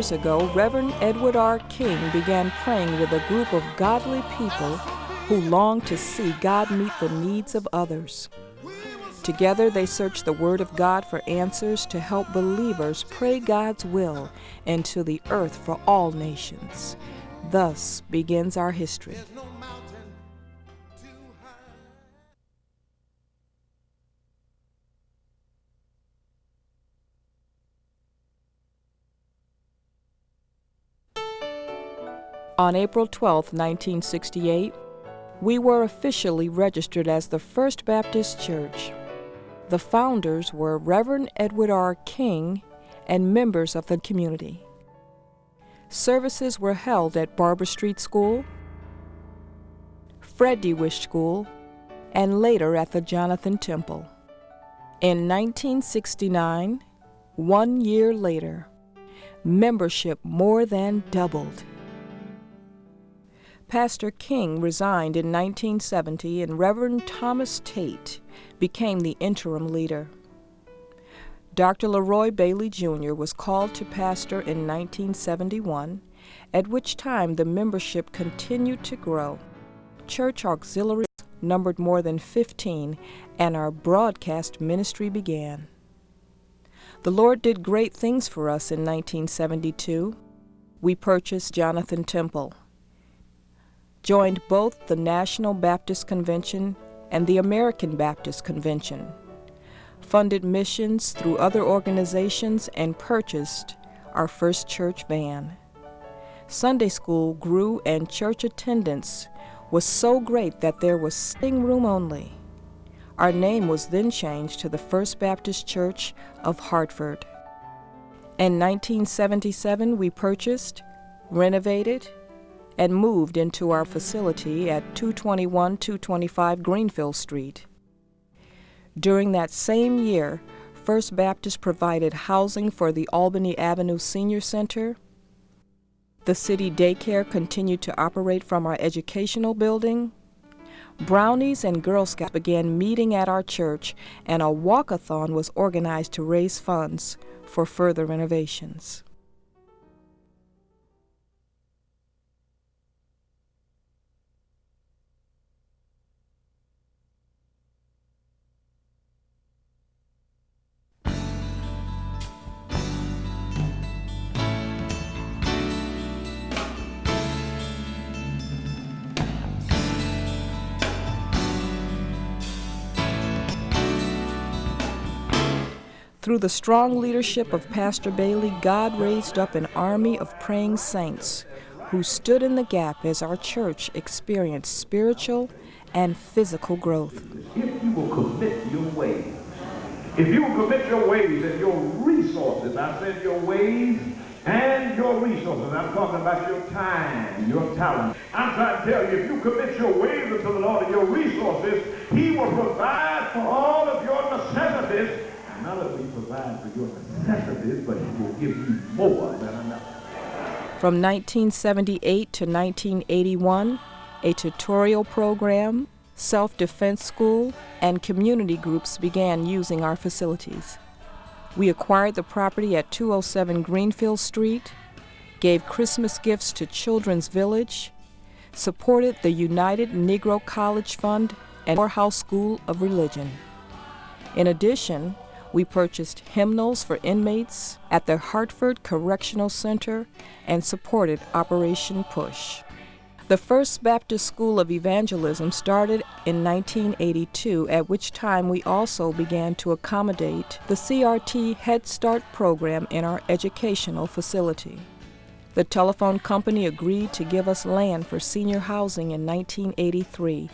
31 years ago, Reverend Edward R. King began praying with a group of godly people who longed to see God meet the needs of others. Together, they searched the Word of God for answers to help believers pray God's will into the earth for all nations. Thus begins our history. On April 12, 1968, we were officially registered as the First Baptist Church. The founders were Reverend Edward R. King and members of the community. Services were held at Barbour Street School, Fred Wish School, and later at the Jonathan Temple. In 1969, one year later, membership more than doubled. Pastor King resigned in 1970 and Reverend Thomas Tate became the interim leader. Dr. Leroy Bailey Jr. was called to pastor in 1971, at which time the membership continued to grow. Church auxiliaries numbered more than 15, and our broadcast ministry began. The Lord did great things for us in 1972. We purchased Jonathan Temple joined both the National Baptist Convention and the American Baptist Convention, funded missions through other organizations, and purchased our first church van. Sunday school grew and church attendance was so great that there was sitting room only. Our name was then changed to the First Baptist Church of Hartford. In 1977, we purchased, renovated, and moved into our facility at 221 225 Greenfield Street. During that same year, First Baptist provided housing for the Albany Avenue Senior Center. The city daycare continued to operate from our educational building. Brownies and Girl Scouts began meeting at our church, and a walkathon was organized to raise funds for further renovations. Through the strong leadership of Pastor Bailey, God raised up an army of praying saints who stood in the gap as our church experienced spiritual and physical growth. If you will commit your ways, if you will commit your ways and your resources, I said your ways and your resources. I'm talking about your time, your talent. I'm trying to tell you, if you commit your ways to the Lord and your resources, he will provide for all of your necessities not only provide for your necessities, but he will give you more than enough. From 1978 to 1981, a tutorial program, self defense school, and community groups began using our facilities. We acquired the property at 207 Greenfield Street, gave Christmas gifts to Children's Village, supported the United Negro College Fund and Morehouse School of Religion. In addition, we purchased hymnals for inmates at the Hartford Correctional Center and supported Operation Push. The First Baptist School of Evangelism started in 1982, at which time we also began to accommodate the CRT Head Start program in our educational facility. The telephone company agreed to give us land for senior housing in 1983,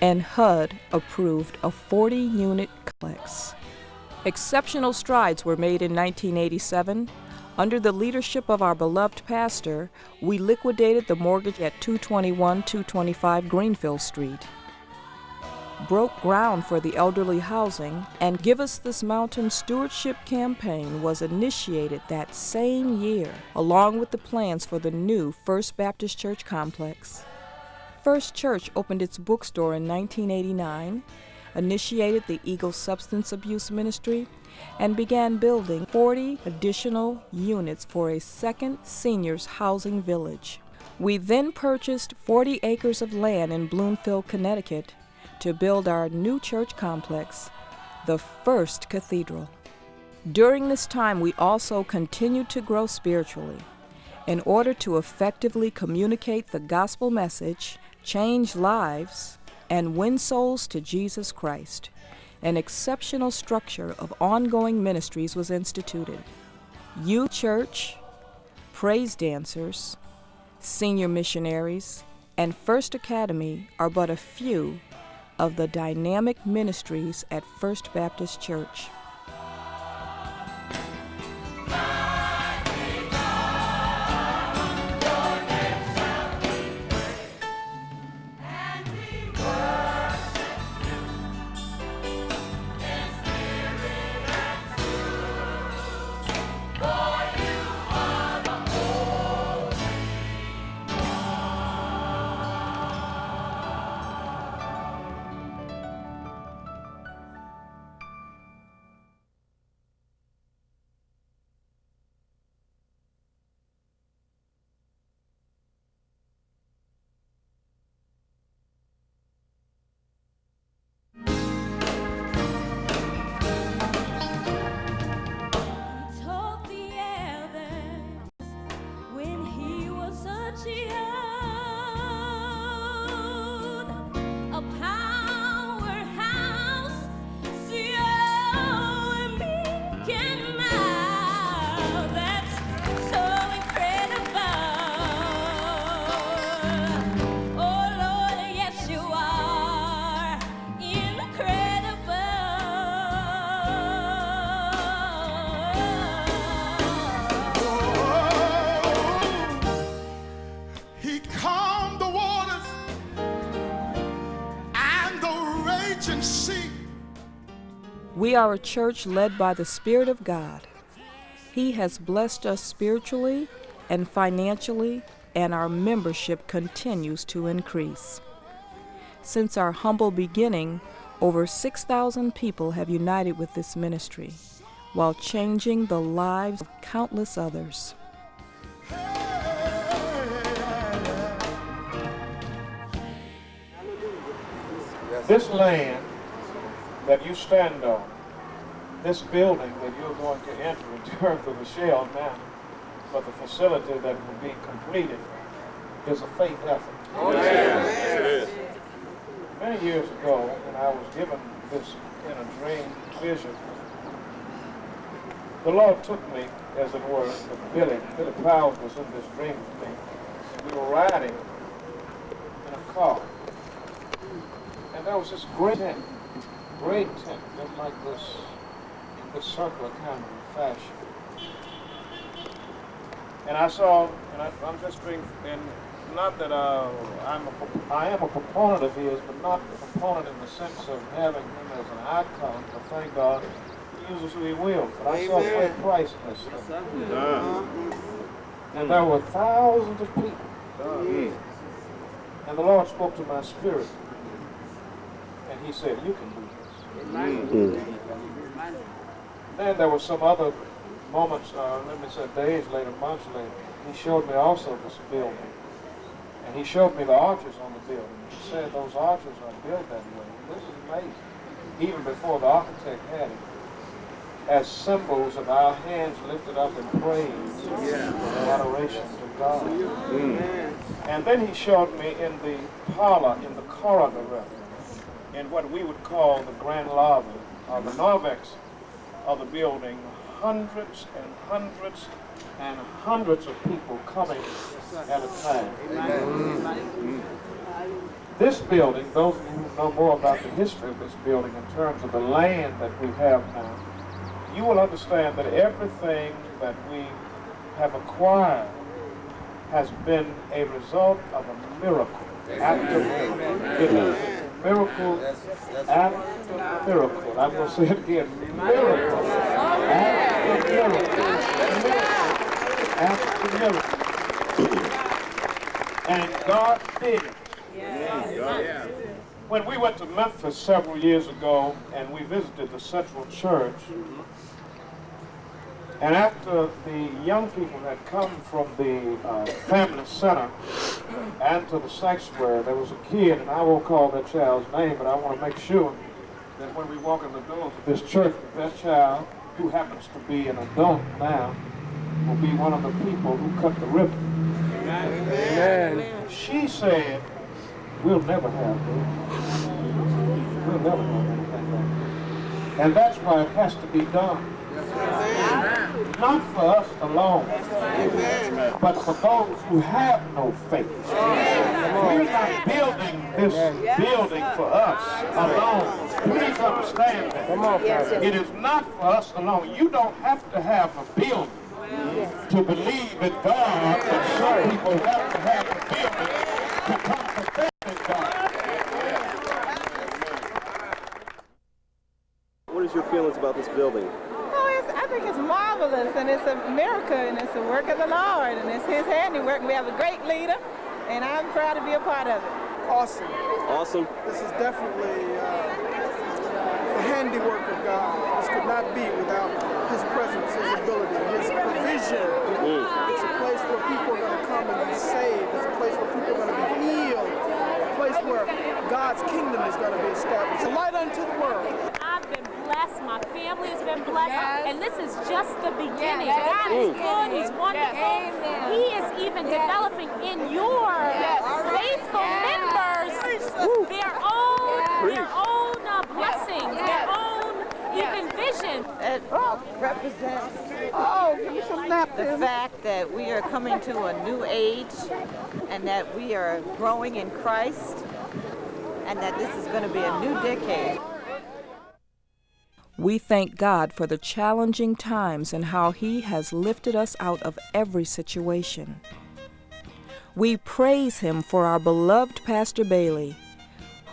and HUD approved a 40 unit complex. Exceptional strides were made in 1987. Under the leadership of our beloved pastor, we liquidated the mortgage at 221 225 Greenfield Street, broke ground for the elderly housing, and Give Us This Mountain Stewardship Campaign was initiated that same year, along with the plans for the new First Baptist Church complex. First Church opened its bookstore in 1989 initiated the Eagle Substance Abuse Ministry, and began building 40 additional units for a second seniors housing village. We then purchased 40 acres of land in Bloomfield, Connecticut to build our new church complex, the First Cathedral. During this time, we also continued to grow spiritually. In order to effectively communicate the gospel message, change lives, and win souls to Jesus Christ, an exceptional structure of ongoing ministries was instituted. Youth Church, praise dancers, senior missionaries, and First Academy are but a few of the dynamic ministries at First Baptist Church. We are a church led by the Spirit of God. He has blessed us spiritually and financially, and our membership continues to increase. Since our humble beginning, over 6,000 people have united with this ministry while changing the lives of countless others. This land that you stand on, this building that you're going to enter in terms of the shell now, but the facility that will be completed is a faith effort. Oh, yes. Many years ago, when I was given this in a dream vision, the Lord took me, as it were, with Billy. Billy Powers was in this dream with me. And we were riding in a car. And there was this great great tent, just like this, in this circular kind of fashion. And I saw, and I, am just being, and not that uh, I'm a, I am a proponent of his, but not a proponent in the sense of having him as an icon, but thank God, he uses who he will. But I saw great price in this thing. Uh, and there were thousands of people. Uh, and the Lord spoke to my spirit. And he said, you can do Mm. Then there were some other moments, uh, let me say days later, months later, he showed me also this building. And he showed me the arches on the building. He said those arches are built that way. This is amazing. Even before the architect had it. As symbols of our hands lifted up in praise yeah. and adoration to God. Mm. And then he showed me in the parlor, in the corridor rather, in what we would call the grand lobby, or the narthex of the building, hundreds and hundreds and hundreds of people coming at a time. This building, those of you who know more about the history of this building in terms of the land that we have now, you will understand that everything that we have acquired has been a result of a miracle. After miracle after miracle. I'm going to say it again. Miracle after miracle. After miracle. And God did it. when we went to Memphis several years ago and we visited the Central Church, and after the young people had come from the uh, family center and to the sanctuary, there was a kid, and I won't call that child's name, but I want to make sure that when we walk in the doors of this church, that, child, who happens to be an adult now, will be one of the people who cut the ribbon. Amen. She said, we'll never have this. We'll never have anything like that. And that's why it has to be done. Not for us alone, but for those who have no faith. We're not building this building for us alone. Please understand that. It is not for us alone. You don't have to have a building to believe in God, but some people have to have a building to come to faith in God. What is your feelings about this building? It's, think it's marvelous, and it's a miracle, and it's a work of the Lord, and it's His handiwork. We have a great leader, and I'm proud to be a part of it. Awesome. Awesome. This is definitely uh, the handiwork of God. This could not be without His presence, His ability, His provision. Mm. It's a place where people are going to come and be saved. It's a place where people are going to be healed. A place where God's kingdom is going to be established. A light unto the world. I've been blessed. My family has been blessed. Yes. And this is just the beginning. Yes. God is good. He's wonderful. Amen. He is even developing in your faithful members their own, their own uh, blessings, their own even vision. It represents Oh, give me some napkins. the napkins. fact that we are coming to a new age and that we are growing in Christ and that this is going to be a new decade. We thank God for the challenging times and how He has lifted us out of every situation. We praise Him for our beloved Pastor Bailey,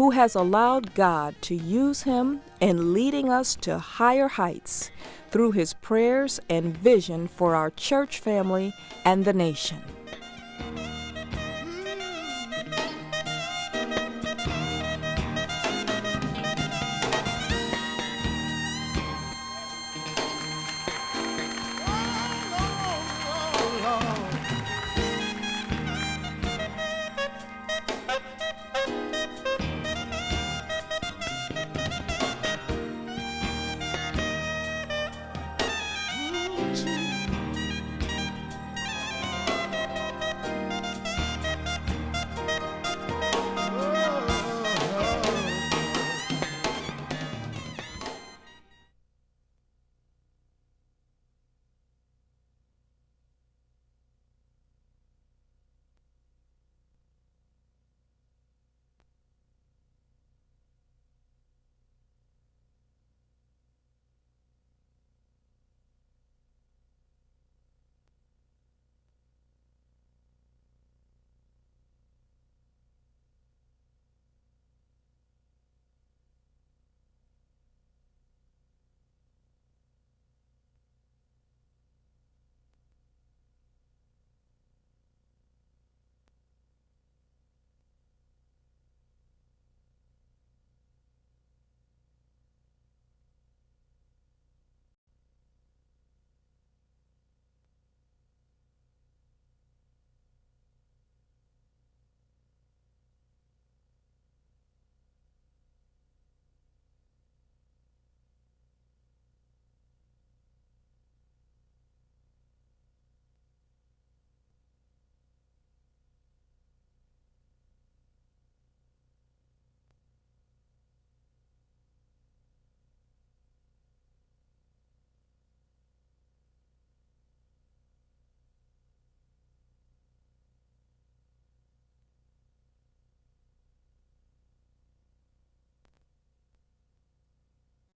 who has allowed God to use him in leading us to higher heights through his prayers and vision for our church family and the nation.